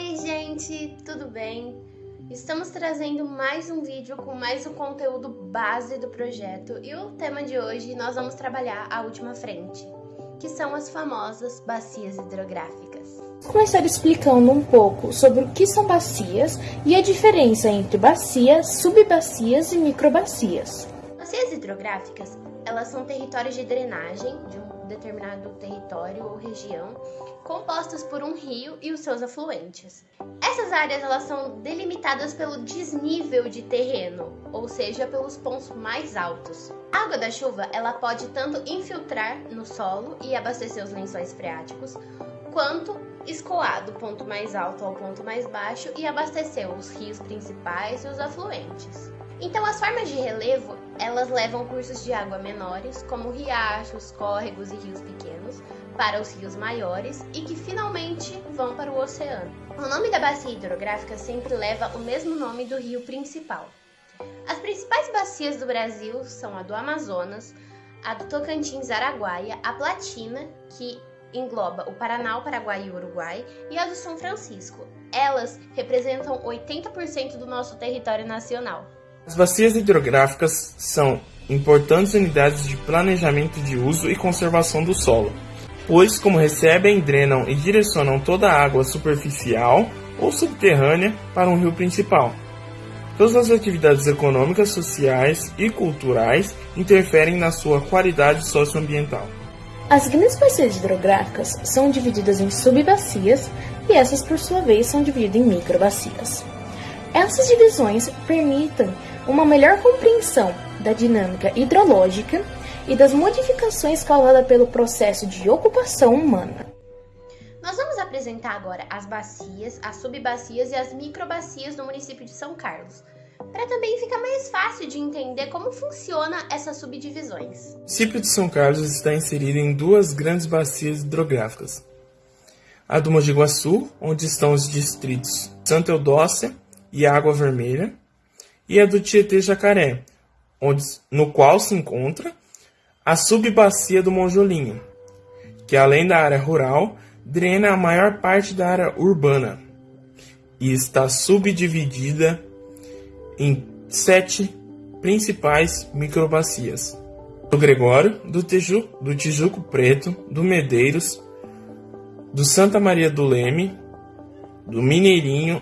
Oi, gente, tudo bem? Estamos trazendo mais um vídeo com mais o conteúdo base do projeto e o tema de hoje nós vamos trabalhar a última frente, que são as famosas bacias hidrográficas. Vou começar explicando um pouco sobre o que são bacias e a diferença entre bacias, subbacias e microbacias. Bacias hidrográficas, elas são territórios de drenagem de um determinado território ou região, compostas por um rio e os seus afluentes. Essas áreas elas são delimitadas pelo desnível de terreno, ou seja, pelos pontos mais altos. A água da chuva ela pode tanto infiltrar no solo e abastecer os lençóis freáticos, quanto escoar do ponto mais alto ao ponto mais baixo e abastecer os rios principais e os afluentes. Então, as formas de relevo, elas levam cursos de água menores, como riachos, córregos e rios pequenos, para os rios maiores e que finalmente vão para o oceano. O nome da bacia hidrográfica sempre leva o mesmo nome do rio principal. As principais bacias do Brasil são a do Amazonas, a do Tocantins Araguaia, a Platina, que engloba o Paraná, o Paraguai e o Uruguai, e a do São Francisco. Elas representam 80% do nosso território nacional. As bacias hidrográficas são importantes unidades de planejamento de uso e conservação do solo, pois, como recebem, drenam e direcionam toda a água superficial ou subterrânea para um rio principal. Todas as atividades econômicas, sociais e culturais interferem na sua qualidade socioambiental. As grandes bacias hidrográficas são divididas em subbacias e essas, por sua vez, são divididas em microbacias. Essas divisões permitem uma melhor compreensão da dinâmica hidrológica e das modificações causadas pelo processo de ocupação humana. Nós vamos apresentar agora as bacias, as subbacias e as microbacias do município de São Carlos, para também ficar mais fácil de entender como funciona essas subdivisões. O município de São Carlos está inserido em duas grandes bacias hidrográficas. A do Mogi Guaçu, onde estão os distritos Santa Eudócia e Água Vermelha, e a do Tietê-Jacaré, onde, no qual se encontra a subbacia do Monjolinho, que além da área rural, drena a maior parte da área urbana e está subdividida em sete principais microbacias: do Gregório, do, Teju, do Tijuco Preto, do Medeiros, do Santa Maria do Leme, do Mineirinho,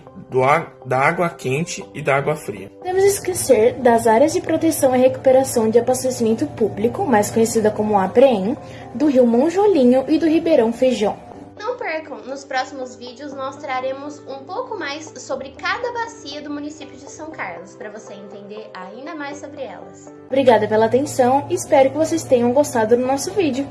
da água quente e da água fria. Devemos esquecer das áreas de proteção e recuperação de abastecimento público, mais conhecida como APREM, do rio Monjolinho e do Ribeirão Feijão. Não percam, nos próximos vídeos nós traremos um pouco mais sobre cada bacia do município de São Carlos, para você entender ainda mais sobre elas. Obrigada pela atenção e espero que vocês tenham gostado do nosso vídeo.